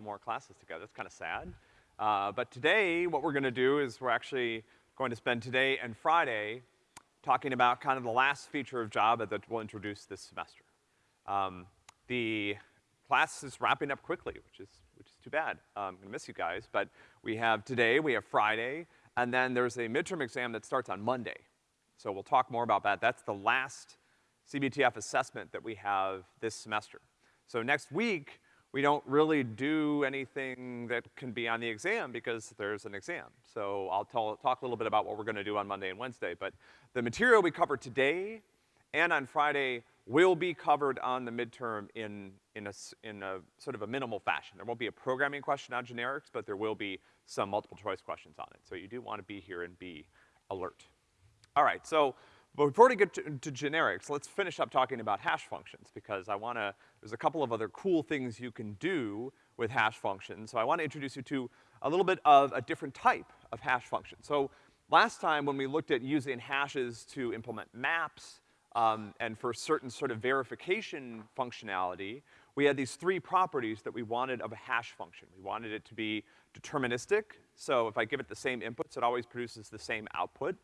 couple more classes together. It's kinda sad. Uh, but today, what we're gonna do is we're actually going to spend today and Friday talking about kind of the last feature of Java that we'll introduce this semester. Um, the class is wrapping up quickly, which is, which is too bad. Uh, I'm gonna miss you guys, but we have today, we have Friday, and then there's a midterm exam that starts on Monday. So we'll talk more about that. That's the last CBTF assessment that we have this semester. So next week, we don't really do anything that can be on the exam because there's an exam. So I'll tell, talk a little bit about what we're gonna do on Monday and Wednesday, but the material we cover today and on Friday will be covered on the midterm in, in a, in a sort of a minimal fashion. There won't be a programming question on generics, but there will be some multiple choice questions on it. So you do wanna be here and be alert. All right, so before we get to, to, generics, let's finish up talking about hash functions because I wanna, there's a couple of other cool things you can do with hash functions. So I wanna introduce you to a little bit of a different type of hash function. So last time when we looked at using hashes to implement maps, um, and for certain sort of verification functionality, we had these three properties that we wanted of a hash function. We wanted it to be deterministic, so if I give it the same inputs, it always produces the same output.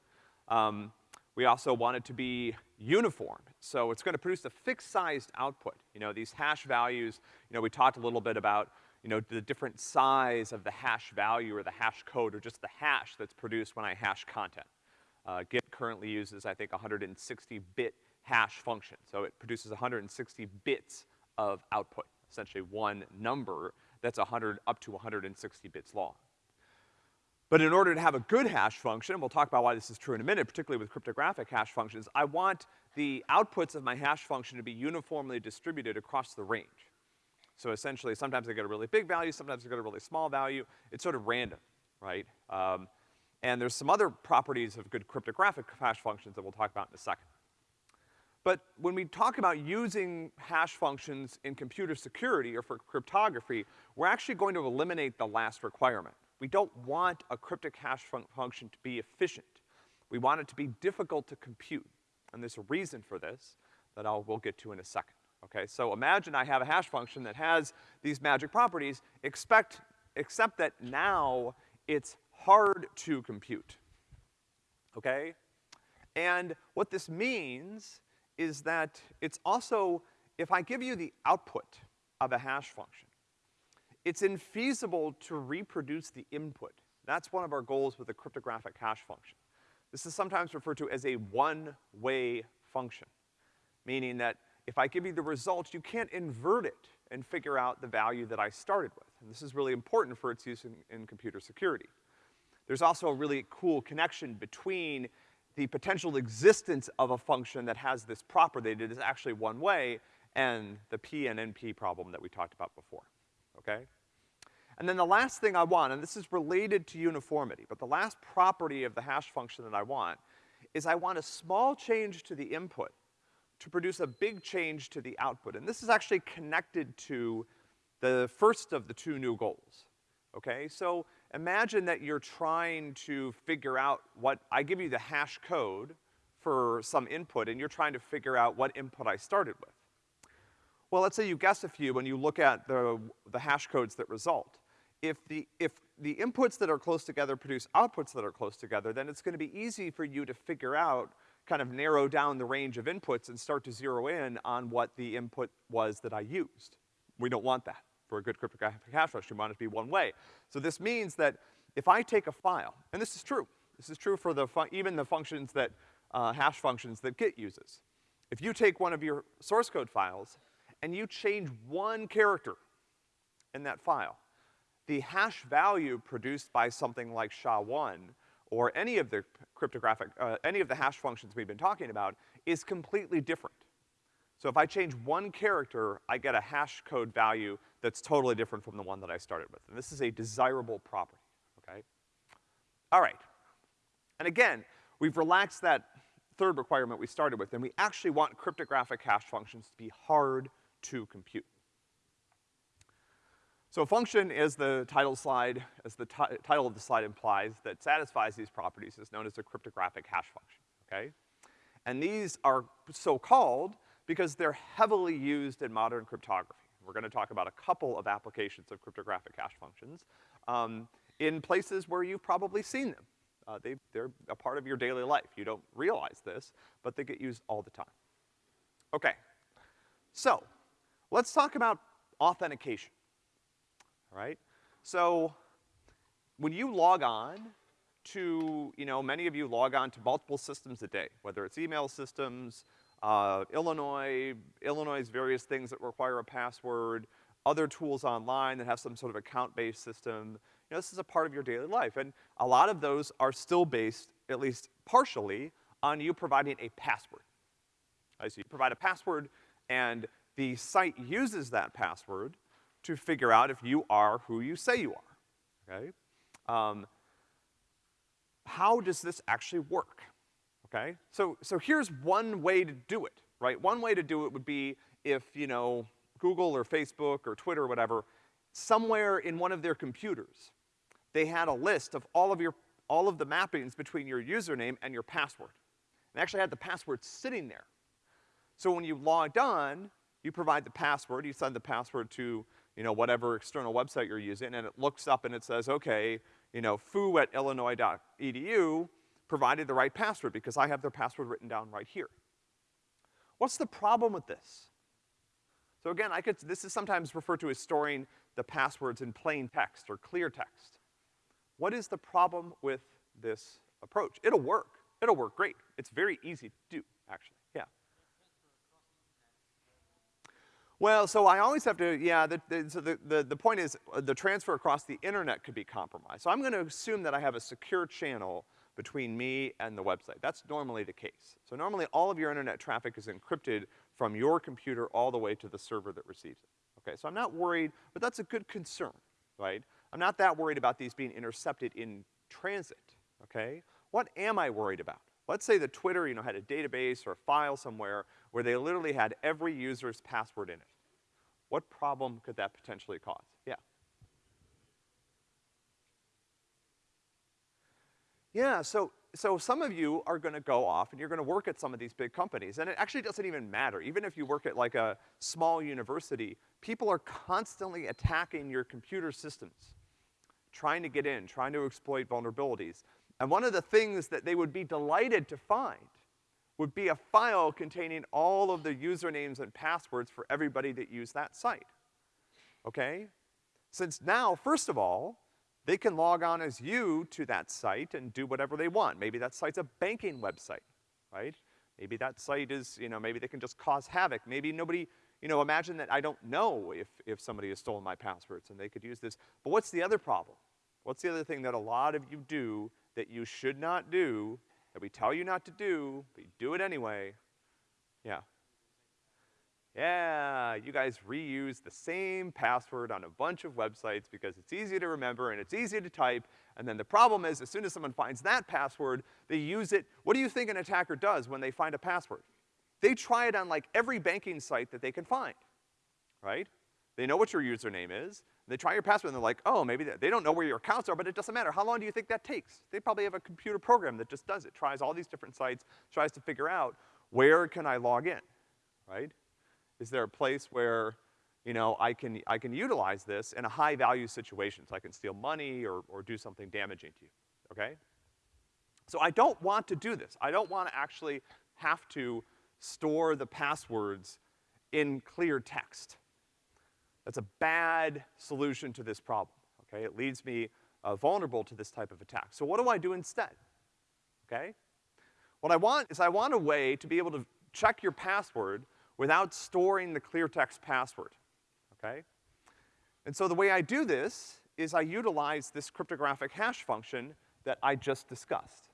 Um, we also want it to be uniform. So it's gonna produce a fixed sized output. You know, these hash values, you know, we talked a little bit about, you know, the different size of the hash value or the hash code or just the hash that's produced when I hash content. Uh, Git currently uses, I think, 160-bit hash function. So it produces 160 bits of output, essentially one number that's 100, up to 160 bits long. But in order to have a good hash function, and we'll talk about why this is true in a minute, particularly with cryptographic hash functions, I want the outputs of my hash function to be uniformly distributed across the range. So essentially, sometimes I get a really big value, sometimes I get a really small value. It's sort of random, right? Um, and there's some other properties of good cryptographic hash functions that we'll talk about in a second. But when we talk about using hash functions in computer security or for cryptography, we're actually going to eliminate the last requirement. We don't want a cryptic hash fun function to be efficient. We want it to be difficult to compute. And there's a reason for this that I'll, we'll get to in a second, okay? So imagine I have a hash function that has these magic properties, expect, except that now it's hard to compute, okay? And what this means is that it's also, if I give you the output of a hash function, it's infeasible to reproduce the input. That's one of our goals with a cryptographic hash function. This is sometimes referred to as a one-way function, meaning that if I give you the result, you can't invert it and figure out the value that I started with. And this is really important for its use in, in computer security. There's also a really cool connection between the potential existence of a function that has this property that is actually one way and the P and NP problem that we talked about before, okay? And then the last thing I want, and this is related to uniformity, but the last property of the hash function that I want is I want a small change to the input to produce a big change to the output. And this is actually connected to the first of the two new goals, okay? So imagine that you're trying to figure out what, I give you the hash code for some input and you're trying to figure out what input I started with. Well, let's say you guess a few when you look at the, the hash codes that result if the, if the inputs that are close together produce outputs that are close together, then it's gonna be easy for you to figure out, kind of narrow down the range of inputs and start to zero in on what the input was that I used. We don't want that for a good cryptographic hash function. We want it to be one way. So this means that if I take a file, and this is true, this is true for the even the functions that, uh, hash functions that Git uses. If you take one of your source code files and you change one character in that file, the hash value produced by something like SHA-1 or any of the cryptographic, uh, any of the hash functions we've been talking about is completely different. So if I change one character, I get a hash code value that's totally different from the one that I started with. And this is a desirable property, okay? All right. And again, we've relaxed that third requirement we started with, and we actually want cryptographic hash functions to be hard to compute. So a function, as the title slide, as the title of the slide implies, that satisfies these properties is known as a cryptographic hash function, okay? And these are so called because they're heavily used in modern cryptography. We're gonna talk about a couple of applications of cryptographic hash functions, um, in places where you've probably seen them. Uh, they, they're a part of your daily life. You don't realize this, but they get used all the time. Okay. So, let's talk about authentication. Right? So, when you log on to, you know, many of you log on to multiple systems a day, whether it's email systems, uh, Illinois, Illinois' various things that require a password, other tools online that have some sort of account-based system. You know, this is a part of your daily life, and a lot of those are still based, at least partially, on you providing a password. Right, so you provide a password, and the site uses that password to figure out if you are who you say you are, okay? Um, how does this actually work? Okay? So, so here's one way to do it, right? One way to do it would be if, you know, Google or Facebook or Twitter or whatever, somewhere in one of their computers, they had a list of all of your, all of the mappings between your username and your password. And actually had the password sitting there. So when you logged on, you provide the password, you send the password to, you know, whatever external website you're using, and it looks up and it says, okay, you know, foo at illinois.edu provided the right password because I have their password written down right here. What's the problem with this? So again, I could, this is sometimes referred to as storing the passwords in plain text or clear text. What is the problem with this approach? It'll work. It'll work great. It's very easy to do, actually, yeah. Well, so I always have to, yeah, the, the, so the, the, the point is uh, the transfer across the internet could be compromised. So I'm gonna assume that I have a secure channel between me and the website. That's normally the case. So normally all of your internet traffic is encrypted from your computer all the way to the server that receives it. Okay, so I'm not worried, but that's a good concern, right? I'm not that worried about these being intercepted in transit, okay? What am I worried about? Let's say that Twitter, you know, had a database or a file somewhere where they literally had every user's password in it. What problem could that potentially cause? Yeah. Yeah, so, so some of you are gonna go off and you're gonna work at some of these big companies, and it actually doesn't even matter. Even if you work at like a small university, people are constantly attacking your computer systems, trying to get in, trying to exploit vulnerabilities. And one of the things that they would be delighted to find would be a file containing all of the usernames and passwords for everybody that used that site. Okay? Since now, first of all, they can log on as you to that site and do whatever they want. Maybe that site's a banking website, right? Maybe that site is, you know, maybe they can just cause havoc. Maybe nobody, you know, imagine that I don't know if, if somebody has stolen my passwords and they could use this. But what's the other problem? What's the other thing that a lot of you do that you should not do, that we tell you not to do, but you do it anyway? Yeah. Yeah, you guys reuse the same password on a bunch of websites because it's easy to remember and it's easy to type, and then the problem is as soon as someone finds that password, they use it. What do you think an attacker does when they find a password? They try it on like every banking site that they can find, right? They know what your username is, they try your password and they're like, oh, maybe they, they don't know where your accounts are, but it doesn't matter. How long do you think that takes? They probably have a computer program that just does it, tries all these different sites, tries to figure out where can I log in, right? Is there a place where, you know, I can, I can utilize this in a high value situation, so I can steal money or, or do something damaging to you, okay? So I don't want to do this. I don't want to actually have to store the passwords in clear text. That's a bad solution to this problem, okay? It leaves me uh, vulnerable to this type of attack. So what do I do instead, okay? What I want is I want a way to be able to check your password without storing the clear text password, okay? And so the way I do this is I utilize this cryptographic hash function that I just discussed.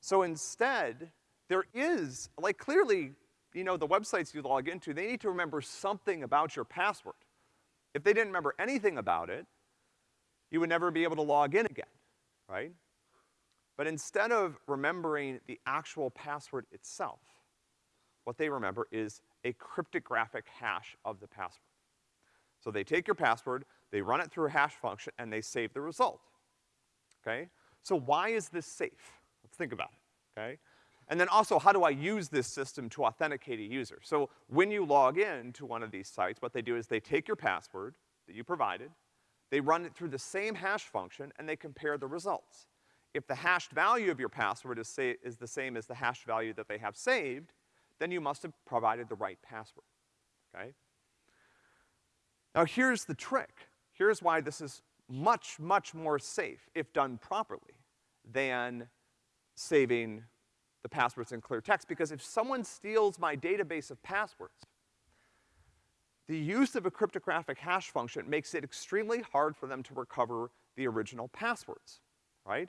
So instead, there is, like clearly, you know, the websites you log into, they need to remember something about your password. If they didn't remember anything about it, you would never be able to log in again, right? But instead of remembering the actual password itself, what they remember is a cryptographic hash of the password. So they take your password, they run it through a hash function, and they save the result. Okay? So why is this safe? Let's think about it, okay? And then also, how do I use this system to authenticate a user? So when you log in to one of these sites, what they do is they take your password that you provided, they run it through the same hash function, and they compare the results. If the hashed value of your password is, say, is the same as the hashed value that they have saved, then you must have provided the right password, okay? Now here's the trick. Here's why this is much, much more safe, if done properly, than saving the passwords in clear text, because if someone steals my database of passwords, the use of a cryptographic hash function makes it extremely hard for them to recover the original passwords, right?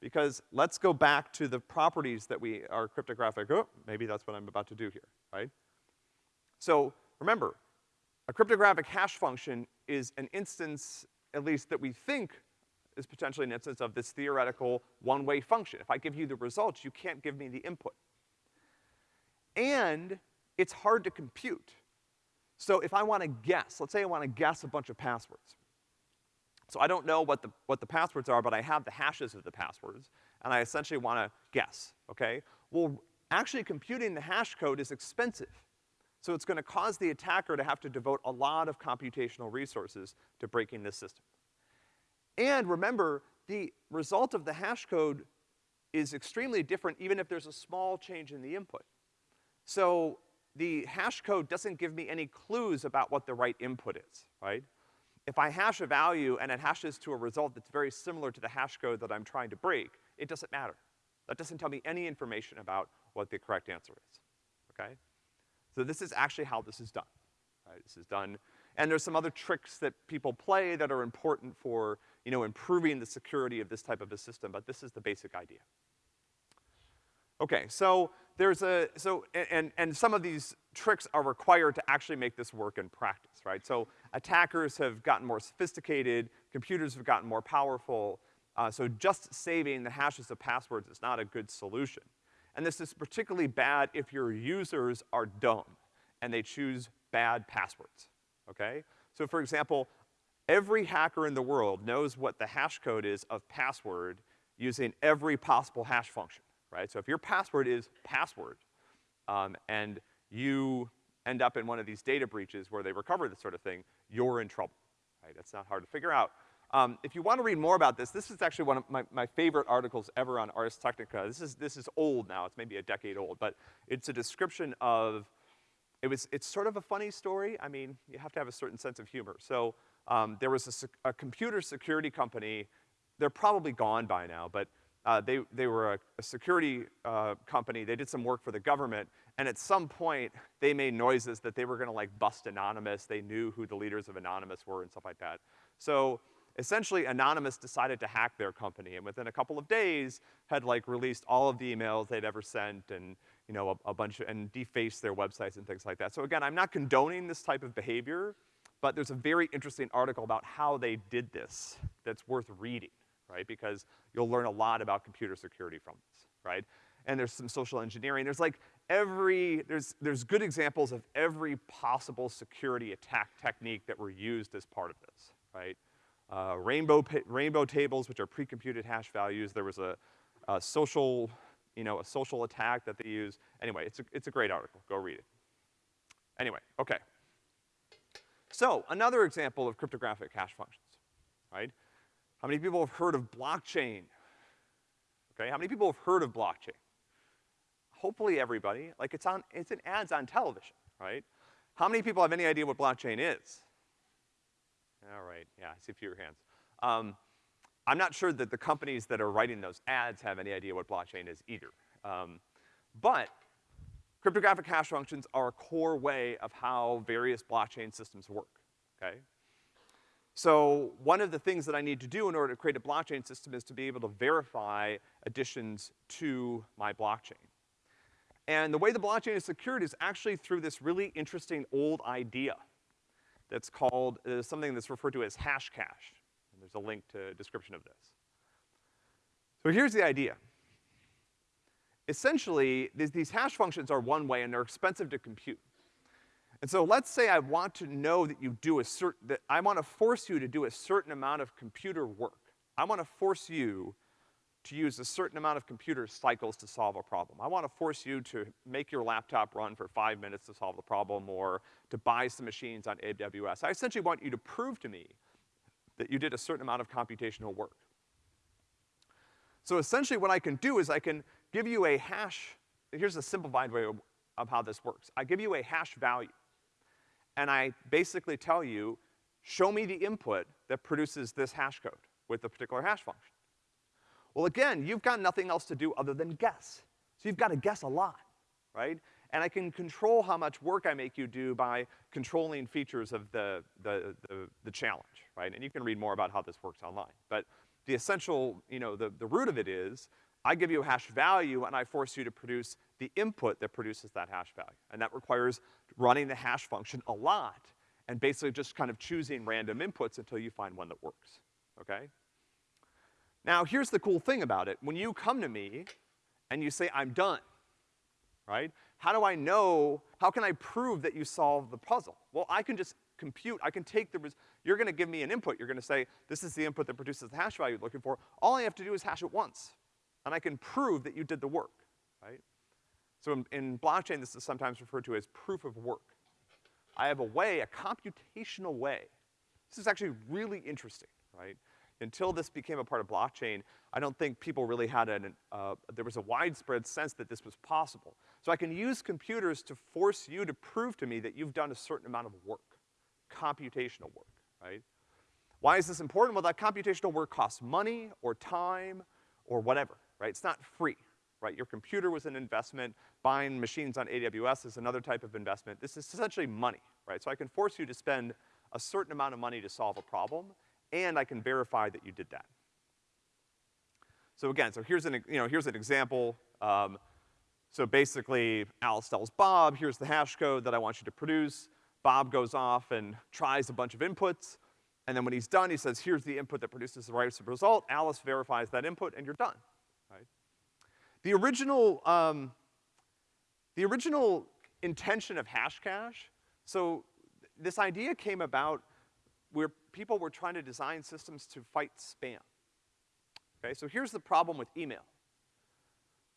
Because let's go back to the properties that we are cryptographic, oh, maybe that's what I'm about to do here, right? So, remember, a cryptographic hash function is an instance, at least that we think is potentially an instance of this theoretical one-way function. If I give you the results, you can't give me the input. And it's hard to compute. So if I wanna guess, let's say I wanna guess a bunch of passwords. So I don't know what the, what the passwords are, but I have the hashes of the passwords, and I essentially wanna guess, okay? Well, actually computing the hash code is expensive. So it's gonna cause the attacker to have to devote a lot of computational resources to breaking this system. And remember, the result of the hash code is extremely different even if there's a small change in the input. So the hash code doesn't give me any clues about what the right input is, right? If I hash a value and it hashes to a result that's very similar to the hash code that I'm trying to break, it doesn't matter. That doesn't tell me any information about what the correct answer is, okay? So this is actually how this is done, right? This is done, and there's some other tricks that people play that are important for you know, improving the security of this type of a system, but this is the basic idea. Okay, so there's a, so, and, and some of these tricks are required to actually make this work in practice, right? So attackers have gotten more sophisticated, computers have gotten more powerful, uh, so just saving the hashes of passwords is not a good solution. And this is particularly bad if your users are dumb and they choose bad passwords, okay? So for example, Every hacker in the world knows what the hash code is of password using every possible hash function, right? So if your password is password, um, and you end up in one of these data breaches where they recover this sort of thing, you're in trouble, right? That's not hard to figure out. Um, if you want to read more about this, this is actually one of my, my favorite articles ever on Ars Technica. This is, this is old now, it's maybe a decade old, but it's a description of, it was, it's sort of a funny story. I mean, you have to have a certain sense of humor. So, um, there was a, a, computer security company, they're probably gone by now, but uh, they, they were a, a security uh, company, they did some work for the government, and at some point, they made noises that they were gonna like bust Anonymous, they knew who the leaders of Anonymous were and stuff like that. So, essentially Anonymous decided to hack their company, and within a couple of days, had like released all of the emails they'd ever sent and, you know, a, a bunch of, and defaced their websites and things like that. So again, I'm not condoning this type of behavior, but there's a very interesting article about how they did this that's worth reading, right? Because you'll learn a lot about computer security from this, right? And there's some social engineering. There's like every, there's, there's good examples of every possible security attack technique that were used as part of this, right? Uh, rainbow, rainbow tables, which are pre-computed hash values. There was a, a social, you know, a social attack that they use. Anyway, it's a, it's a great article. Go read it. Anyway, okay. So, another example of cryptographic hash functions, right? How many people have heard of blockchain? Okay, how many people have heard of blockchain? Hopefully everybody. Like it's on, it's in ads on television, right? How many people have any idea what blockchain is? All right, yeah, I see a few hands. Um, I'm not sure that the companies that are writing those ads have any idea what blockchain is either. Um, but Cryptographic hash functions are a core way of how various blockchain systems work, okay? So one of the things that I need to do in order to create a blockchain system is to be able to verify additions to my blockchain. And the way the blockchain is secured is actually through this really interesting old idea that's called, uh, something that's referred to as Hashcash. And there's a link to a description of this. So here's the idea essentially, these, these hash functions are one way and they're expensive to compute. And so let's say I want to know that you do a certain, that I want to force you to do a certain amount of computer work. I want to force you to use a certain amount of computer cycles to solve a problem. I wanna force you to make your laptop run for five minutes to solve the problem or to buy some machines on AWS. I essentially want you to prove to me that you did a certain amount of computational work. So essentially what I can do is I can give you a hash, here's a simplified way of, of how this works. I give you a hash value, and I basically tell you, show me the input that produces this hash code with the particular hash function. Well, again, you've got nothing else to do other than guess. So you've gotta guess a lot, right? And I can control how much work I make you do by controlling features of the, the, the, the challenge, right? And you can read more about how this works online. But the essential, you know, the, the root of it is, I give you a hash value and I force you to produce the input that produces that hash value. And that requires running the hash function a lot and basically just kind of choosing random inputs until you find one that works, okay? Now, here's the cool thing about it. When you come to me and you say, I'm done, right? How do I know, how can I prove that you solved the puzzle? Well, I can just compute, I can take the, res you're gonna give me an input, you're gonna say, this is the input that produces the hash value you're looking for. All I have to do is hash it once, and I can prove that you did the work, right? So in, in blockchain, this is sometimes referred to as proof of work. I have a way, a computational way. This is actually really interesting, right? Until this became a part of blockchain, I don't think people really had an, uh, there was a widespread sense that this was possible. So I can use computers to force you to prove to me that you've done a certain amount of work, computational work, right? Why is this important? Well, that computational work costs money or time or whatever, right? It's not free, right? Your computer was an investment, buying machines on AWS is another type of investment. This is essentially money, right? So I can force you to spend a certain amount of money to solve a problem, and I can verify that you did that. So again, so here's an, you know, here's an example. Um, so basically, Alice tells Bob, here's the hash code that I want you to produce. Bob goes off and tries a bunch of inputs, and then when he's done, he says, here's the input that produces the right result. Alice verifies that input, and you're done? The original, um, the original intention of Hashcash, so this idea came about where people were trying to design systems to fight spam. Okay, so here's the problem with email.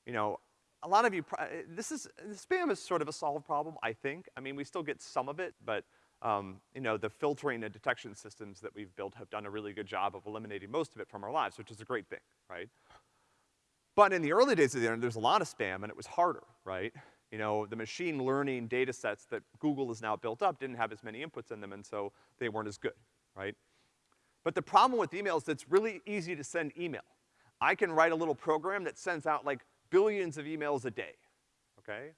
You know, a lot of you, this is, spam is sort of a solved problem, I think. I mean, we still get some of it, but, um, you know, the filtering and detection systems that we've built have done a really good job of eliminating most of it from our lives, which is a great thing, right? But in the early days of the internet, there's a lot of spam, and it was harder, right? You know, the machine learning data sets that Google has now built up didn't have as many inputs in them, and so they weren't as good, right? But the problem with email is it's really easy to send email. I can write a little program that sends out like billions of emails a day, okay?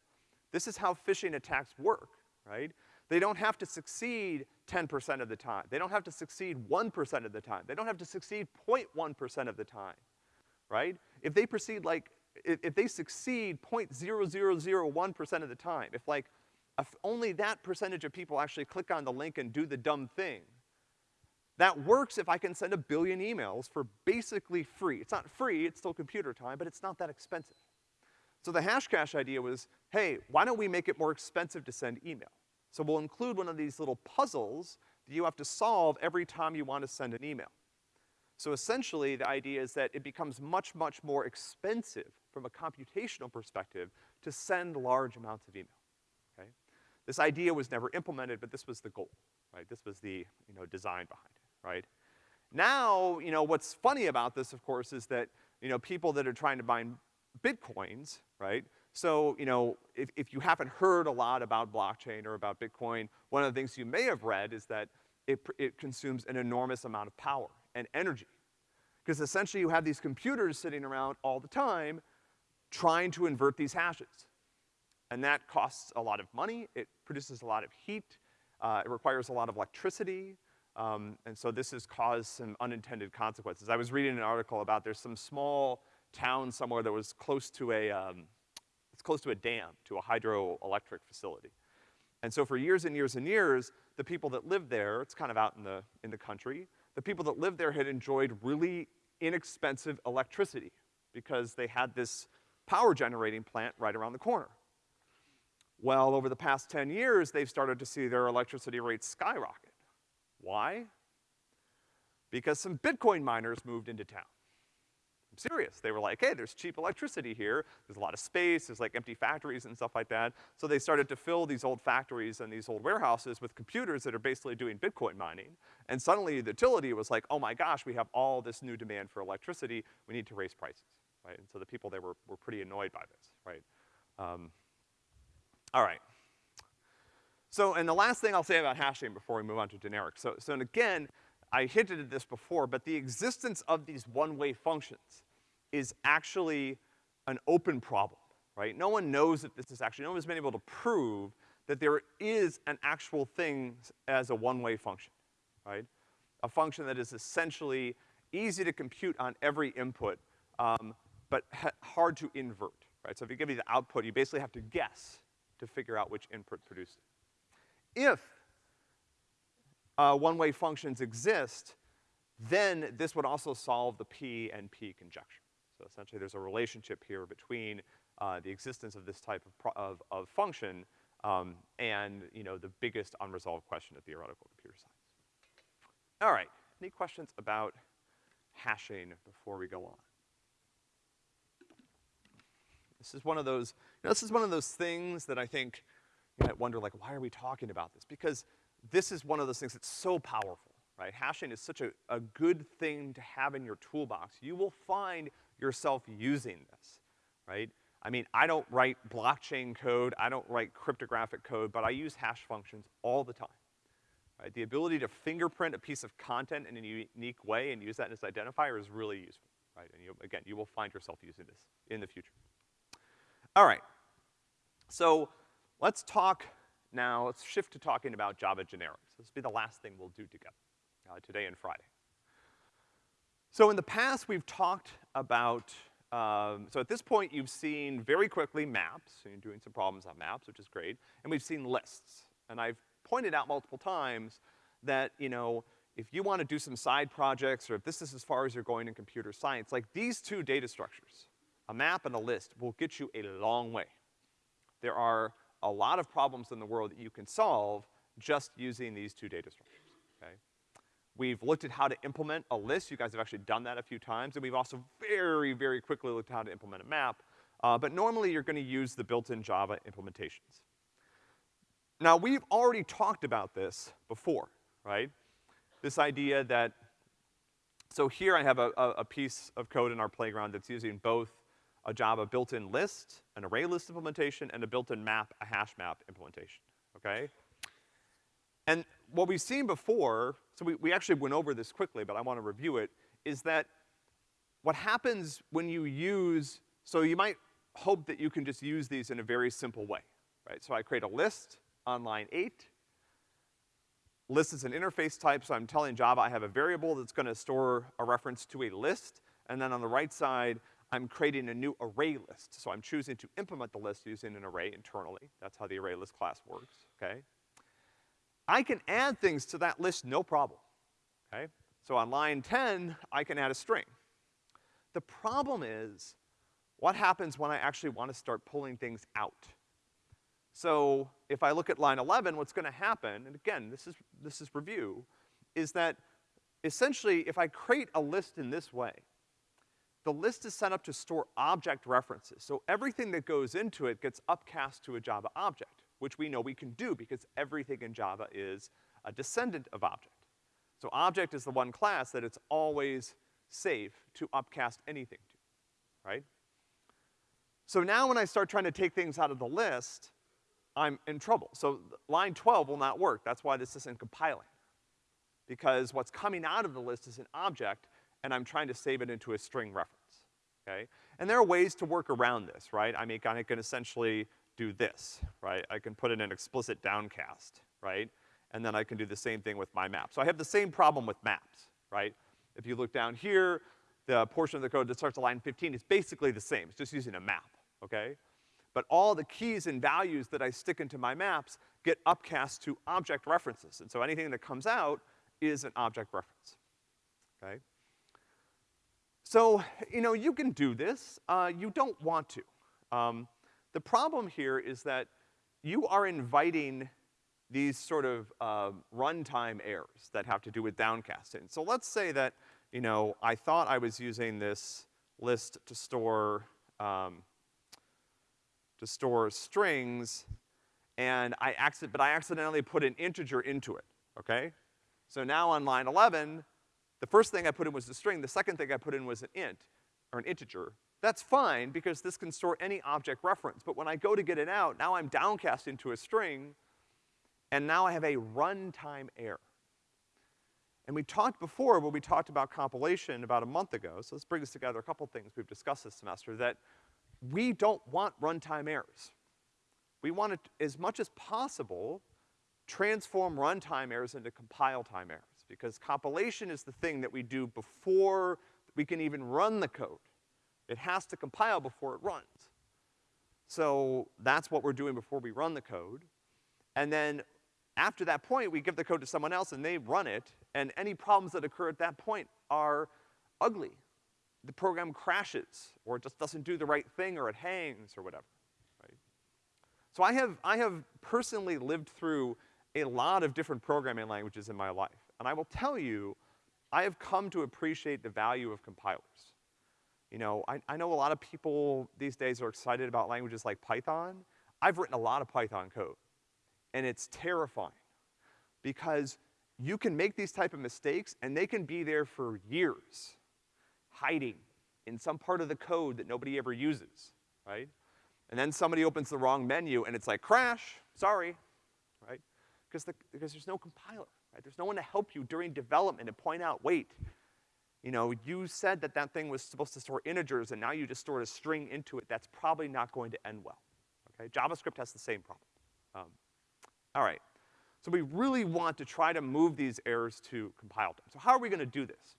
This is how phishing attacks work, right? They don't have to succeed 10% of the time. They don't have to succeed 1% of the time. They don't have to succeed 0.1% of the time, right? If they proceed like, if, if they succeed 0.0001% of the time, if like, if only that percentage of people actually click on the link and do the dumb thing, that works if I can send a billion emails for basically free. It's not free, it's still computer time, but it's not that expensive. So the Hashcash idea was, hey, why don't we make it more expensive to send email? So we'll include one of these little puzzles that you have to solve every time you want to send an email. So essentially, the idea is that it becomes much, much more expensive from a computational perspective to send large amounts of email, okay? This idea was never implemented, but this was the goal, right? This was the, you know, design behind it right? Now, you know, what's funny about this, of course, is that, you know, people that are trying to mine bitcoins, right? So, you know, if, if you haven't heard a lot about blockchain or about Bitcoin, one of the things you may have read is that it, it consumes an enormous amount of power and energy. Because essentially you have these computers sitting around all the time trying to invert these hashes. And that costs a lot of money, it produces a lot of heat, uh, it requires a lot of electricity, um, and so this has caused some unintended consequences. I was reading an article about there's some small town somewhere that was close to a, um, it's close to a dam, to a hydroelectric facility. And so for years and years and years, the people that lived there, it's kind of out in the, in the country, the people that lived there had enjoyed really inexpensive electricity because they had this power generating plant right around the corner. Well, over the past 10 years, they've started to see their electricity rates skyrocket. Why? Because some Bitcoin miners moved into town. Serious. They were like, hey, there's cheap electricity here, there's a lot of space, there's like empty factories and stuff like that. So they started to fill these old factories and these old warehouses with computers that are basically doing Bitcoin mining. And suddenly the utility was like, oh my gosh, we have all this new demand for electricity, we need to raise prices, right? And so the people there were, were pretty annoyed by this, right? Um, all right. So, and the last thing I'll say about hashing before we move on to generic. So, so and again, I hinted at this before, but the existence of these one-way functions is actually an open problem, right? No one knows that this is actually, no one's been able to prove that there is an actual thing as a one-way function, right? A function that is essentially easy to compute on every input, um, but hard to invert, right? So if you give me the output, you basically have to guess to figure out which input produced it. If uh, one-way functions exist, then this would also solve the P and NP conjecture. So essentially there's a relationship here between uh, the existence of this type of, of, of function um, and, you know, the biggest unresolved question of theoretical computer science. All right, any questions about hashing before we go on? This is one of those, you know, this is one of those things that I think you might wonder, like, why are we talking about this? Because this is one of those things that's so powerful, right? Hashing is such a, a good thing to have in your toolbox. You will find yourself using this, right? I mean, I don't write blockchain code, I don't write cryptographic code, but I use hash functions all the time. Right? The ability to fingerprint a piece of content in a unique way and use that as identifier is really useful, right? And you, again, you will find yourself using this in the future. All right. So, let's talk now, let's shift to talking about Java generics. This will be the last thing we'll do together, uh, today and Friday. So in the past, we've talked about, um, so at this point, you've seen very quickly maps, so you're doing some problems on maps, which is great, and we've seen lists. And I've pointed out multiple times that, you know, if you want to do some side projects, or if this is as far as you're going in computer science, like these two data structures, a map and a list, will get you a long way. There are a lot of problems in the world that you can solve just using these two data structures? We've looked at how to implement a list. You guys have actually done that a few times. And we've also very, very quickly looked at how to implement a map. Uh, but normally you're gonna use the built-in Java implementations. Now, we've already talked about this before, right? This idea that, so here I have a, a, a piece of code in our playground that's using both a Java built-in list, an array list implementation, and a built-in map, a hash map implementation, okay? And what we've seen before, so we, we actually went over this quickly, but I wanna review it, is that what happens when you use, so you might hope that you can just use these in a very simple way, right? So I create a list on line eight. List is an interface type, so I'm telling Java I have a variable that's gonna store a reference to a list, and then on the right side, I'm creating a new array list. So I'm choosing to implement the list using an array internally. That's how the array list class works, okay? I can add things to that list no problem, okay? So on line 10, I can add a string. The problem is, what happens when I actually want to start pulling things out? So if I look at line 11, what's gonna happen, and again, this is, this is review, is that essentially if I create a list in this way, the list is set up to store object references. So everything that goes into it gets upcast to a Java object, which we know we can do because everything in Java is a descendant of object. So object is the one class that it's always safe to upcast anything to, right? So now when I start trying to take things out of the list, I'm in trouble. So line 12 will not work. That's why this isn't compiling. Because what's coming out of the list is an object, and I'm trying to save it into a string reference, okay? And there are ways to work around this, right? I mean, I can essentially do this, right? I can put in an explicit downcast, right? And then I can do the same thing with my map. So I have the same problem with maps, right? If you look down here, the portion of the code that starts at line 15 is basically the same. It's just using a map, okay? But all the keys and values that I stick into my maps get upcast to object references. And so anything that comes out is an object reference, okay? So, you know, you can do this. Uh, you don't want to. Um, the problem here is that you are inviting these sort of uh, runtime errors that have to do with downcasting. So let's say that, you know, I thought I was using this list to store, um, to store strings, and I accident, but I accidentally put an integer into it, okay? So now on line 11, the first thing I put in was a string, the second thing I put in was an int, or an integer. That's fine, because this can store any object reference, but when I go to get it out, now I'm downcast into a string, and now I have a runtime error. And we talked before, when we talked about compilation about a month ago, so let's bring this together, a couple things we've discussed this semester, that we don't want runtime errors. We want to, as much as possible, transform runtime errors into compile time errors, because compilation is the thing that we do before we can even run the code. It has to compile before it runs. So that's what we're doing before we run the code. And then after that point, we give the code to someone else and they run it, and any problems that occur at that point are ugly. The program crashes, or it just doesn't do the right thing, or it hangs, or whatever, right? So I have, I have personally lived through a lot of different programming languages in my life. And I will tell you, I have come to appreciate the value of compilers. You know, I, I know a lot of people these days are excited about languages like Python. I've written a lot of Python code, and it's terrifying because you can make these type of mistakes and they can be there for years, hiding in some part of the code that nobody ever uses, right? And then somebody opens the wrong menu and it's like, crash, sorry, right? Because the, because there's no compiler, right? There's no one to help you during development and point out, wait, you know, you said that that thing was supposed to store integers and now you just stored a string into it. That's probably not going to end well, okay? JavaScript has the same problem. Um, all right. So we really want to try to move these errors to compile time. So how are we gonna do this?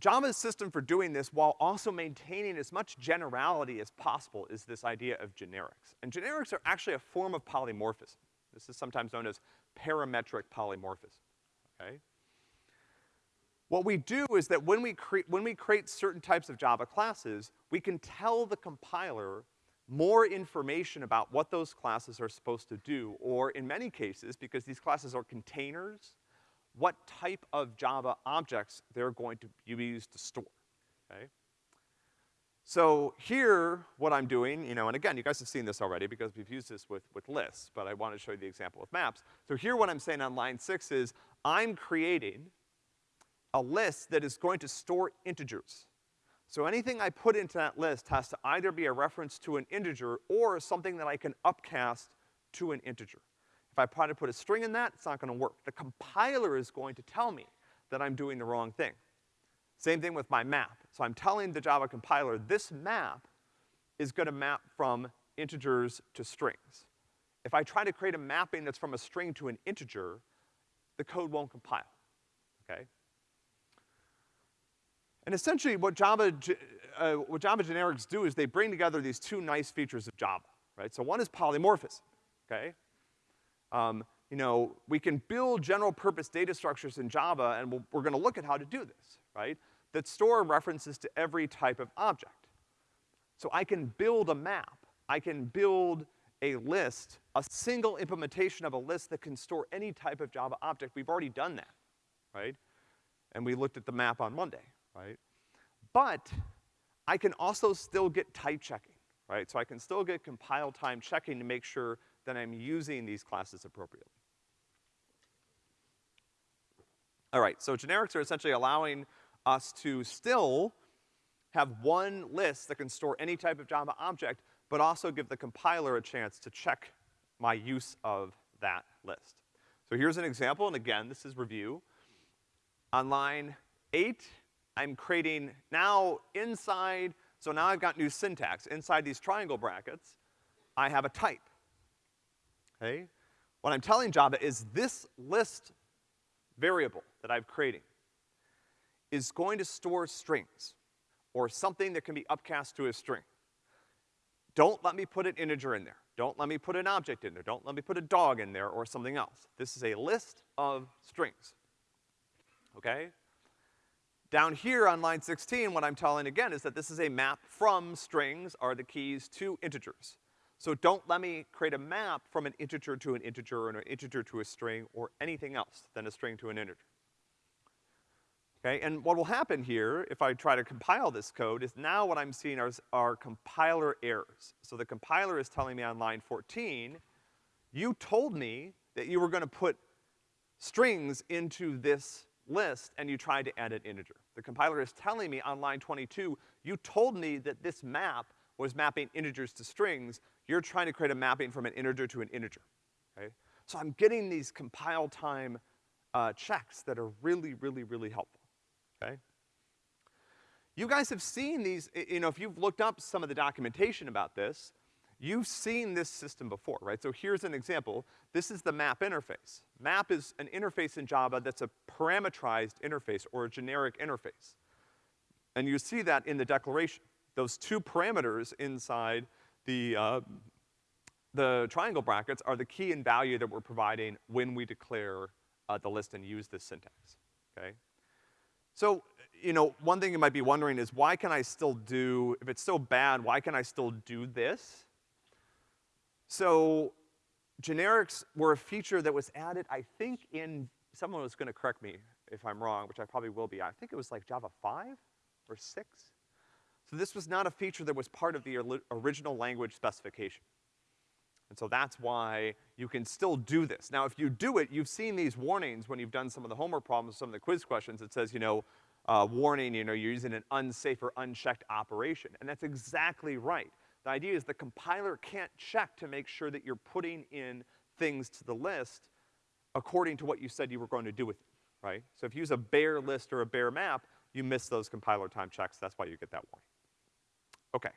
Java's system for doing this while also maintaining as much generality as possible is this idea of generics. And generics are actually a form of polymorphism. This is sometimes known as parametric polymorphism, okay? What we do is that when we create, when we create certain types of Java classes, we can tell the compiler more information about what those classes are supposed to do, or in many cases, because these classes are containers, what type of Java objects they're going to be used to store, okay? So here, what I'm doing, you know, and again, you guys have seen this already because we've used this with, with lists, but I want to show you the example with maps. So here what I'm saying on line six is, I'm creating a list that is going to store integers. So anything I put into that list has to either be a reference to an integer or something that I can upcast to an integer. If I try to put a string in that, it's not gonna work. The compiler is going to tell me that I'm doing the wrong thing. Same thing with my map. So I'm telling the Java compiler, this map is gonna map from integers to strings. If I try to create a mapping that's from a string to an integer, the code won't compile, okay? And essentially what Java, uh, what Java generics do is they bring together these two nice features of Java, right? So one is polymorphism, okay? Um, you know, we can build general purpose data structures in Java and we we are gonna look at how to do this, right? That store references to every type of object. So I can build a map. I can build a list, a single implementation of a list that can store any type of Java object. We've already done that, right? And we looked at the map on Monday right? But I can also still get type checking, right? So I can still get compile time checking to make sure that I'm using these classes appropriately. All right, so generics are essentially allowing us to still have one list that can store any type of Java object, but also give the compiler a chance to check my use of that list. So here's an example, and again, this is review. On line eight, I'm creating now inside, so now I've got new syntax. Inside these triangle brackets, I have a type, okay? What I'm telling Java is this list variable that I'm creating is going to store strings, or something that can be upcast to a string. Don't let me put an integer in there. Don't let me put an object in there. Don't let me put a dog in there or something else. This is a list of strings, okay? Down here on line 16, what I'm telling again is that this is a map from strings are the keys to integers. So don't let me create a map from an integer to an integer or an integer to a string or anything else than a string to an integer. Okay, and what will happen here, if I try to compile this code, is now what I'm seeing are, are compiler errors. So the compiler is telling me on line 14, you told me that you were gonna put strings into this list and you tried to add an integer. The compiler is telling me on line 22, you told me that this map was mapping integers to strings, you're trying to create a mapping from an integer to an integer, okay? So I'm getting these compile time, uh, checks that are really, really, really helpful okay? You guys have seen these, you know, if you've looked up some of the documentation about this, you've seen this system before, right? So here's an example. This is the map interface. Map is an interface in Java that's a parameterized interface or a generic interface. And you see that in the declaration. Those two parameters inside the, uh, the triangle brackets are the key and value that we're providing when we declare uh, the list and use this syntax, okay? So, you know, one thing you might be wondering is why can I still do, if it's so bad, why can I still do this? So, generics were a feature that was added, I think in, someone was gonna correct me if I'm wrong, which I probably will be, I think it was like Java five or six? So this was not a feature that was part of the original language specification. And so that's why you can still do this. Now, if you do it, you've seen these warnings when you've done some of the homework problems, some of the quiz questions. It says, you know, uh, warning, you know, you're using an unsafe or unchecked operation. And that's exactly right. The idea is the compiler can't check to make sure that you're putting in things to the list according to what you said you were going to do with it, right? So if you use a bare list or a bare map, you miss those compiler time checks. That's why you get that warning. Okay.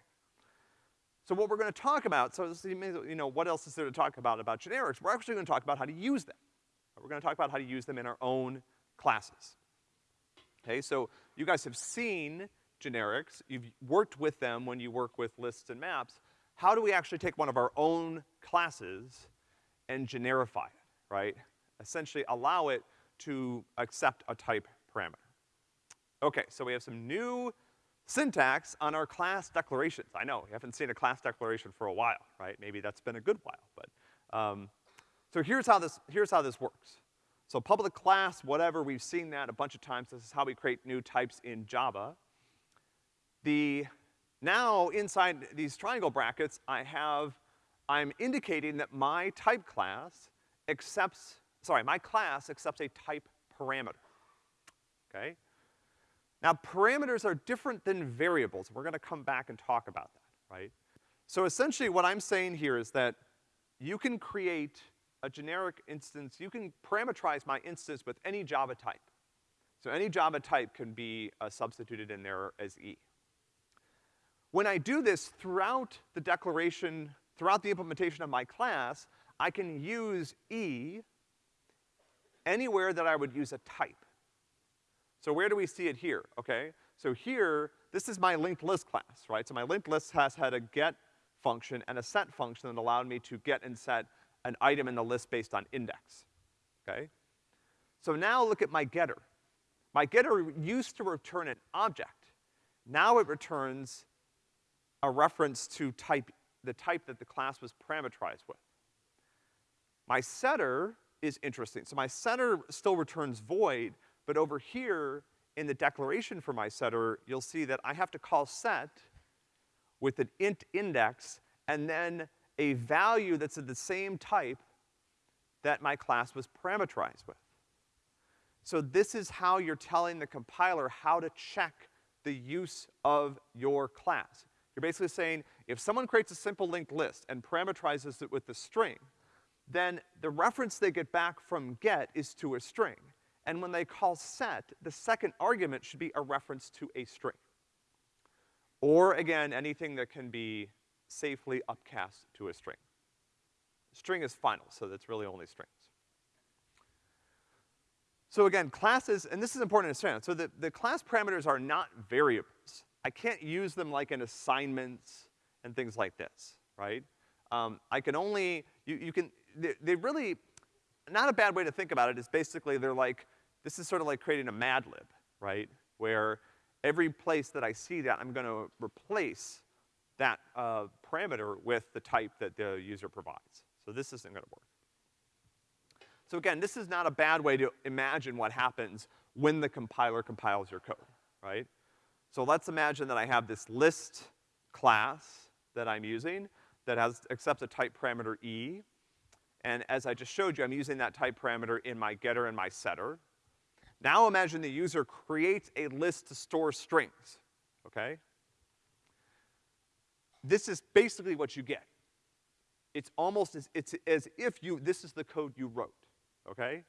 So what we're gonna talk about, so this, you know, what else is there to talk about about generics? We're actually gonna talk about how to use them. We're gonna talk about how to use them in our own classes. Okay, so you guys have seen generics, you've worked with them when you work with lists and maps. How do we actually take one of our own classes and generify it, right? Essentially allow it to accept a type parameter. Okay, so we have some new syntax on our class declarations. I know, you haven't seen a class declaration for a while, right? Maybe that's been a good while, but, um, so here's how this, here's how this works. So public class, whatever, we've seen that a bunch of times. This is how we create new types in Java. The, now inside these triangle brackets, I have, I'm indicating that my type class accepts, sorry, my class accepts a type parameter, okay? Now, parameters are different than variables. We're gonna come back and talk about that, right? So essentially what I'm saying here is that you can create a generic instance, you can parameterize my instance with any Java type. So any Java type can be uh, substituted in there as E. When I do this throughout the declaration, throughout the implementation of my class, I can use E anywhere that I would use a type. So where do we see it here, okay? So here, this is my linked list class, right? So my linked list has had a get function and a set function that allowed me to get and set an item in the list based on index, okay? So now look at my getter. My getter used to return an object. Now it returns a reference to type, the type that the class was parameterized with. My setter is interesting. So my setter still returns void, but over here, in the declaration for my setter, you'll see that I have to call set with an int index and then a value that's of the same type that my class was parameterized with. So this is how you're telling the compiler how to check the use of your class. You're basically saying, if someone creates a simple linked list and parameterizes it with a string, then the reference they get back from get is to a string. And when they call set, the second argument should be a reference to a string. Or again, anything that can be safely upcast to a string. String is final, so that's really only strings. So again, classes, and this is important to understand, so the, the class parameters are not variables. I can't use them like in assignments and things like this, right? Um, I can only, you, you can, they, they really, not a bad way to think about it is basically they're like, this is sort of like creating a Mad Lib, right? Where every place that I see that, I'm gonna replace that uh, parameter with the type that the user provides. So this isn't gonna work. So again, this is not a bad way to imagine what happens when the compiler compiles your code, right? So let's imagine that I have this list class that I'm using that has, accepts a type parameter E. And as I just showed you, I'm using that type parameter in my getter and my setter. Now imagine the user creates a list to store strings, okay? This is basically what you get. It's almost as, it's as if you, this is the code you wrote, okay?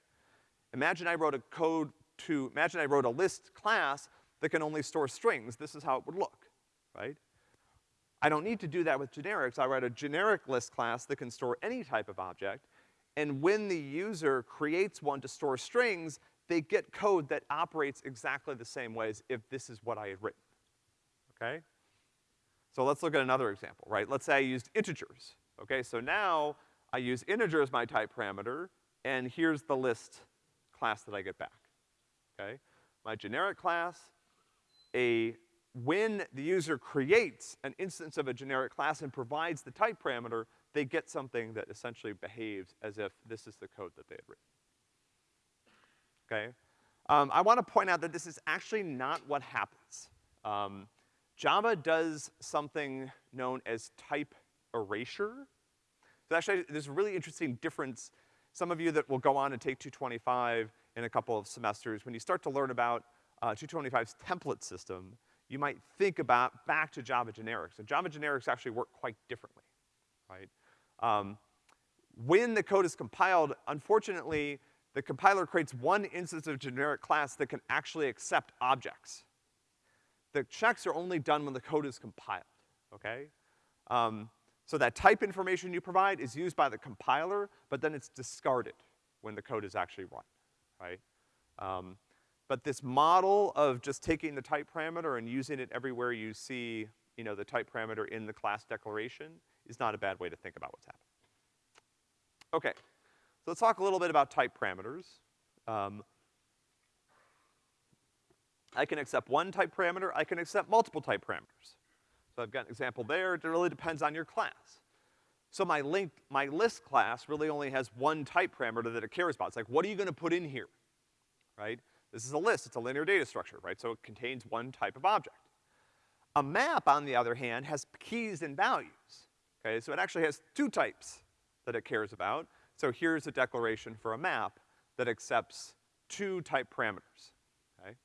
Imagine I wrote a code to, imagine I wrote a list class that can only store strings. This is how it would look, right? I don't need to do that with generics. I write a generic list class that can store any type of object, and when the user creates one to store strings, they get code that operates exactly the same way as if this is what I had written, okay? So let's look at another example, right? Let's say I used integers, okay? So now I use integer as my type parameter, and here's the list class that I get back, okay? My generic class, a, when the user creates an instance of a generic class and provides the type parameter, they get something that essentially behaves as if this is the code that they had written okay? Um, I wanna point out that this is actually not what happens. Um, Java does something known as type erasure. So actually, there's a really interesting difference. Some of you that will go on and take 225 in a couple of semesters, when you start to learn about uh, 225's template system, you might think about back to Java generics. And Java generics actually work quite differently, right? Um, when the code is compiled, unfortunately, the compiler creates one instance of generic class that can actually accept objects. The checks are only done when the code is compiled, okay? Um, so that type information you provide is used by the compiler, but then it's discarded when the code is actually run, right? Um, but this model of just taking the type parameter and using it everywhere you see, you know, the type parameter in the class declaration is not a bad way to think about what's happening. Okay. So let's talk a little bit about type parameters. Um, I can accept one type parameter, I can accept multiple type parameters. So I've got an example there, it really depends on your class. So my link, my list class really only has one type parameter that it cares about. It's like, what are you gonna put in here, right? This is a list, it's a linear data structure, right? So it contains one type of object. A map, on the other hand, has keys and values, okay? So it actually has two types that it cares about. So here's a declaration for a map that accepts two type parameters, okay?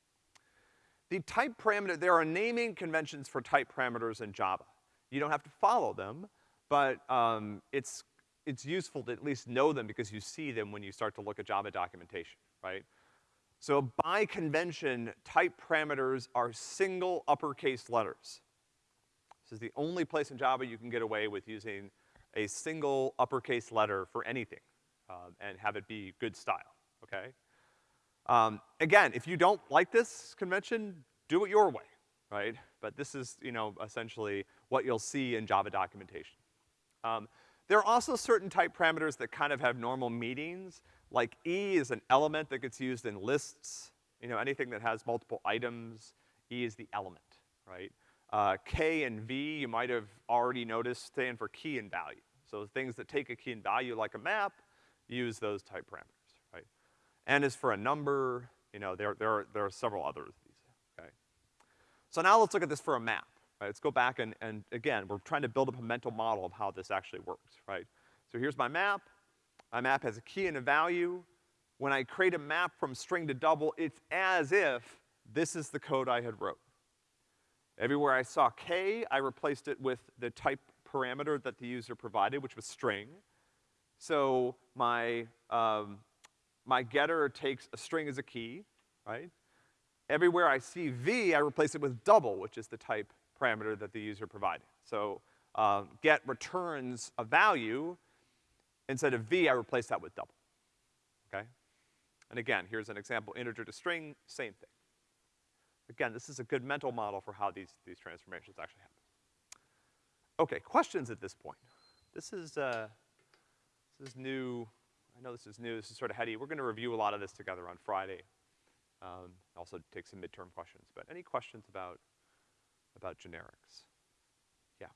The type parameter, there are naming conventions for type parameters in Java. You don't have to follow them, but, um, it's, it's useful to at least know them because you see them when you start to look at Java documentation, right? So by convention, type parameters are single uppercase letters. This is the only place in Java you can get away with using a single uppercase letter for anything, um, and have it be good style, okay? Um, again, if you don't like this convention, do it your way, right? But this is, you know, essentially what you'll see in Java documentation. Um, there are also certain type parameters that kind of have normal meanings, like E is an element that gets used in lists. You know, anything that has multiple items, E is the element, right? Uh, K and V, you might have already noticed, stand for key and value. So things that take a key and value like a map, use those type parameters, right? N is for a number, you know, there, there, are, there are several others of these, okay? So now let's look at this for a map, right? Let's go back and, and again, we're trying to build up a mental model of how this actually works, right? So here's my map. My map has a key and a value. When I create a map from string to double, it's as if this is the code I had wrote. Everywhere I saw K, I replaced it with the type parameter that the user provided, which was string. So my, um, my getter takes a string as a key, right? Everywhere I see V, I replace it with double, which is the type parameter that the user provided. So, um, get returns a value, instead of V, I replace that with double, okay? And again, here's an example, integer to string, same thing. Again, this is a good mental model for how these, these transformations actually happen. Okay, questions at this point? This is, uh, this is new. I know this is new, this is sort of heady. We're gonna review a lot of this together on Friday. Um, also take some midterm questions, but any questions about, about generics? Yeah.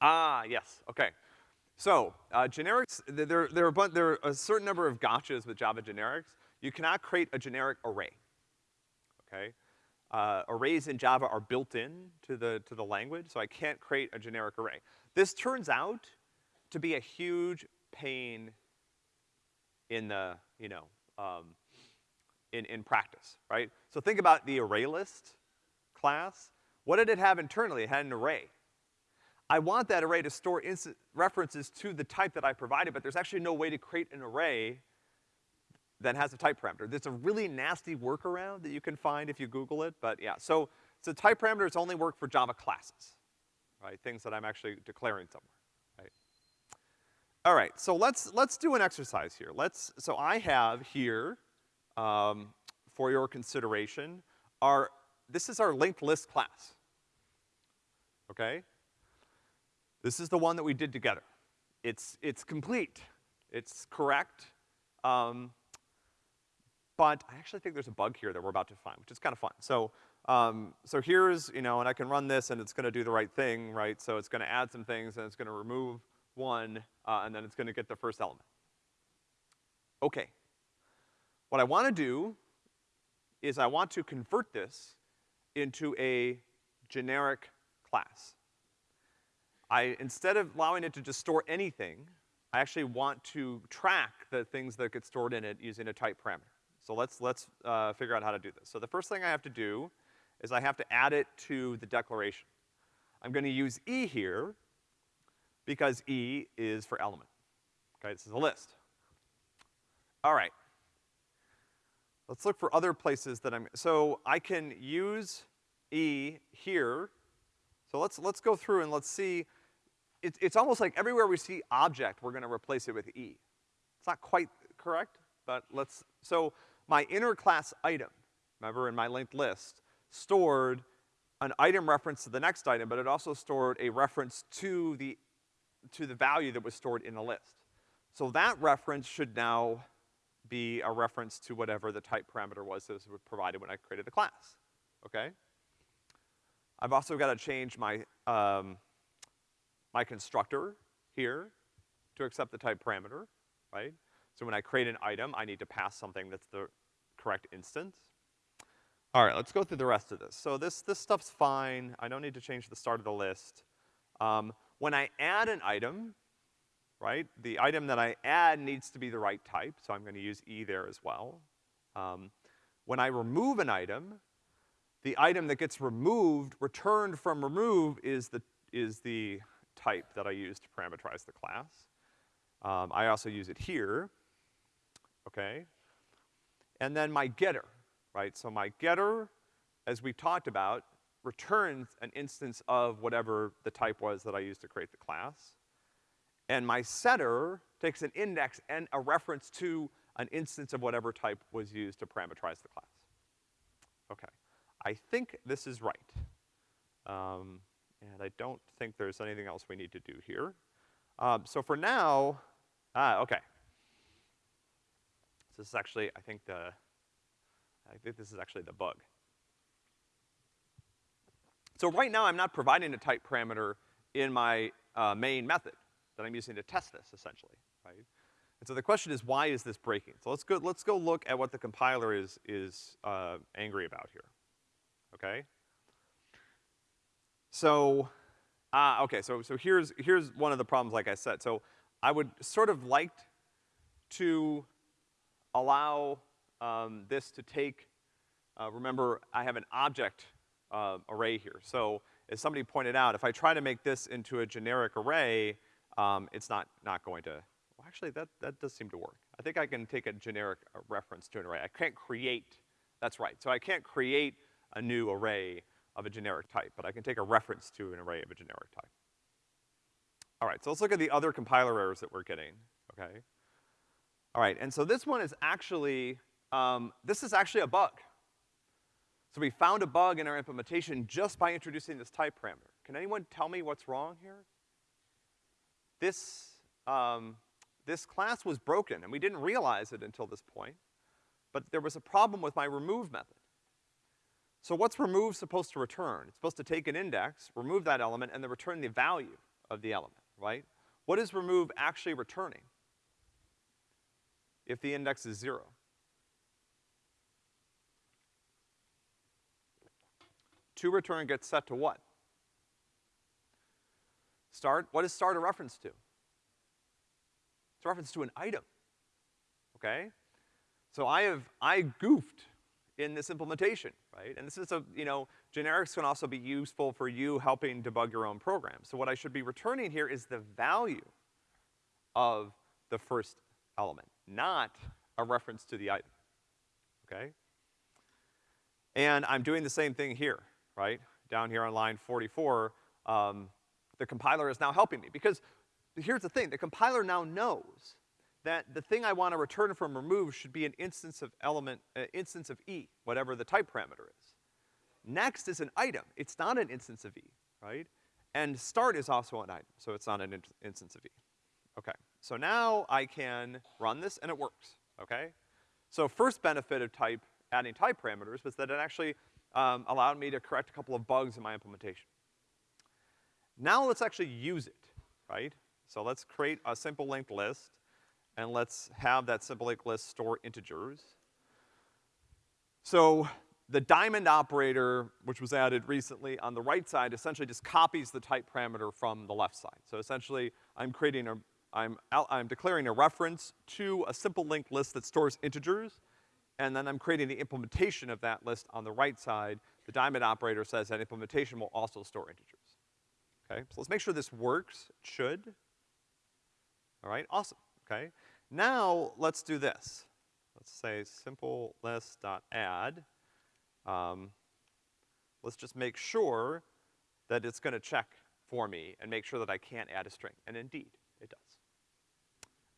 Ah, yes, okay. So, uh, generics, there, there, are a there are a certain number of gotchas with Java generics. You cannot create a generic array, okay? Uh, arrays in Java are built in to the, to the language, so I can't create a generic array. This turns out to be a huge pain in the, you know, um, in, in practice, right? So think about the array list class. What did it have internally? It had an array. I want that array to store references to the type that I provided, but there's actually no way to create an array that has a type parameter. There's a really nasty workaround that you can find if you Google it, but yeah. So, so type parameters only work for Java classes, right? Things that I'm actually declaring somewhere, right? All right, so let's, let's do an exercise here. Let's, so I have here, um, for your consideration, our, this is our linked list class, okay? This is the one that we did together. It's, it's complete. It's correct. Um, but I actually think there's a bug here that we're about to find, which is kind of fun. So, um, so here's, you know, and I can run this and it's gonna do the right thing, right? So it's gonna add some things and it's gonna remove one, uh, and then it's gonna get the first element. Okay. What I wanna do is I want to convert this into a generic class. I, instead of allowing it to just store anything, I actually want to track the things that get stored in it using a type parameter. So let's, let's, uh, figure out how to do this. So the first thing I have to do is I have to add it to the declaration. I'm gonna use E here because E is for element. Okay, this is a list. All right. Let's look for other places that I'm, so I can use E here. So let's, let's go through and let's see it's, it's almost like everywhere we see object, we're gonna replace it with E. It's not quite correct, but let's, so my inner class item, remember in my linked list, stored an item reference to the next item, but it also stored a reference to the, to the value that was stored in the list. So that reference should now be a reference to whatever the type parameter was that was provided when I created the class, okay? I've also gotta change my, um, my constructor here to accept the type parameter, right? So when I create an item, I need to pass something that's the correct instance. All right, let's go through the rest of this. So this, this stuff's fine. I don't need to change the start of the list. Um, when I add an item, right, the item that I add needs to be the right type, so I'm gonna use E there as well. Um, when I remove an item, the item that gets removed, returned from remove is the, is the type that I use to parameterize the class. Um, I also use it here, okay? And then my getter, right? So my getter, as we talked about, returns an instance of whatever the type was that I used to create the class. And my setter takes an index and a reference to an instance of whatever type was used to parameterize the class. Okay. I think this is right. Um, and I don't think there's anything else we need to do here. Um, so for now, ah, okay. So this is actually, I think the, I think this is actually the bug. So right now I'm not providing a type parameter in my uh, main method that I'm using to test this, essentially, right? And so the question is, why is this breaking? So let's go, let's go look at what the compiler is, is, uh, angry about here, okay? So, ah, okay, so, so here's, here's one of the problems, like I said. So I would sort of like to allow um, this to take, uh, remember, I have an object uh, array here. So as somebody pointed out, if I try to make this into a generic array, um, it's not, not going to, well, actually, that, that does seem to work. I think I can take a generic reference to an array. I can't create, that's right. So I can't create a new array of a generic type, but I can take a reference to an array of a generic type. All right, so let's look at the other compiler errors that we're getting, okay? All right, and so this one is actually, um, this is actually a bug. So we found a bug in our implementation just by introducing this type parameter. Can anyone tell me what's wrong here? This, um, this class was broken, and we didn't realize it until this point, but there was a problem with my remove method. So what's remove supposed to return? It's supposed to take an index, remove that element, and then return the value of the element, right? what is remove actually returning if the index is zero? To return gets set to what? Start, what is start a reference to? It's a reference to an item, okay? So I have, I goofed in this implementation, right? And this is a, you know, generics can also be useful for you helping debug your own program. So what I should be returning here is the value of the first element, not a reference to the item, okay? And I'm doing the same thing here, right? Down here on line 44, um, the compiler is now helping me because here's the thing, the compiler now knows that the thing I want to return from remove should be an instance of element, uh, instance of E, whatever the type parameter is. Next is an item. It's not an instance of E, right? And start is also an item, so it's not an in instance of E. Okay, so now I can run this and it works, okay? So first benefit of type, adding type parameters was that it actually um, allowed me to correct a couple of bugs in my implementation. Now let's actually use it, right? So let's create a simple linked list and let's have that simple linked list store integers. So the diamond operator, which was added recently on the right side, essentially just copies the type parameter from the left side. So essentially, I'm creating a, I'm, I'm declaring a reference to a simple linked list that stores integers, and then I'm creating the implementation of that list on the right side. The diamond operator says that implementation will also store integers. Okay, so let's make sure this works. It should. All right, awesome, okay? Now, let's do this. Let's say simple list.add. Um, let's just make sure that it's gonna check for me and make sure that I can't add a string. And indeed, it does.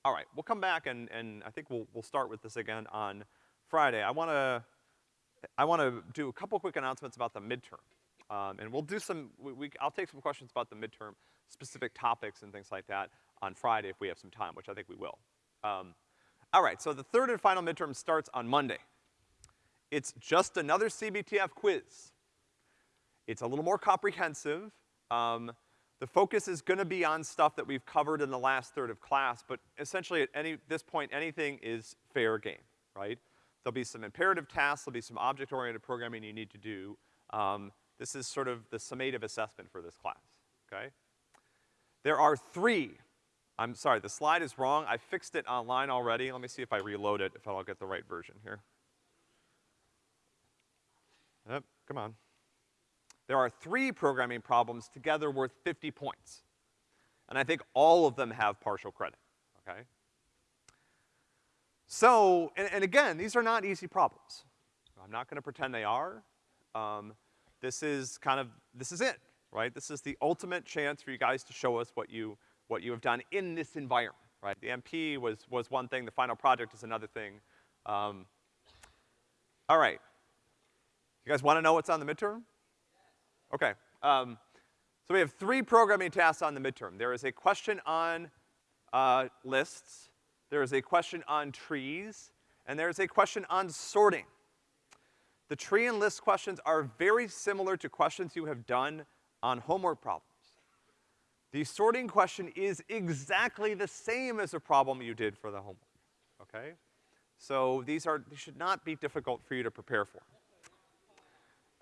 All right, we'll come back and, and I think we'll, we'll start with this again on Friday. I wanna, I wanna do a couple quick announcements about the midterm. Um, and we'll do some, we, we, I'll take some questions about the midterm, specific topics and things like that on Friday if we have some time, which I think we will. Um, all right, so the third and final midterm starts on Monday. It's just another CBTF quiz. It's a little more comprehensive. Um, the focus is gonna be on stuff that we've covered in the last third of class, but essentially at any, this point, anything is fair game, right? There'll be some imperative tasks, there'll be some object-oriented programming you need to do. Um, this is sort of the summative assessment for this class, okay? There are three I'm sorry, the slide is wrong. I fixed it online already. Let me see if I reload it, if I'll get the right version here. Yep, come on. There are three programming problems together worth 50 points. And I think all of them have partial credit, okay? So, and, and again, these are not easy problems. I'm not gonna pretend they are. Um, this is kind of, this is it, right? This is the ultimate chance for you guys to show us what you, what you have done in this environment, right? The MP was, was one thing, the final project is another thing. Um, all right. You guys wanna know what's on the midterm? Okay. Um, so we have three programming tasks on the midterm. There is a question on, uh, lists, there is a question on trees, and there is a question on sorting. The tree and list questions are very similar to questions you have done on homework problems. The sorting question is exactly the same as the problem you did for the homework, okay? So these are, these should not be difficult for you to prepare for.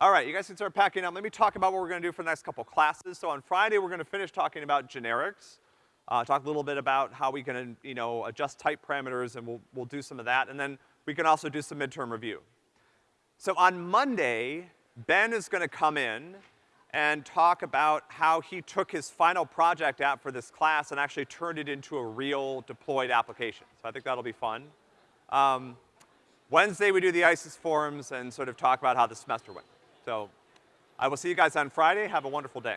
All right, you guys can start packing up. Let me talk about what we're gonna do for the next couple classes. So on Friday, we're gonna finish talking about generics. Uh, talk a little bit about how we can, you know, adjust type parameters and we'll, we'll do some of that. And then we can also do some midterm review. So on Monday, Ben is gonna come in and talk about how he took his final project app for this class and actually turned it into a real deployed application. So I think that'll be fun. Um, Wednesday we do the ICES forums and sort of talk about how the semester went. So I will see you guys on Friday. Have a wonderful day.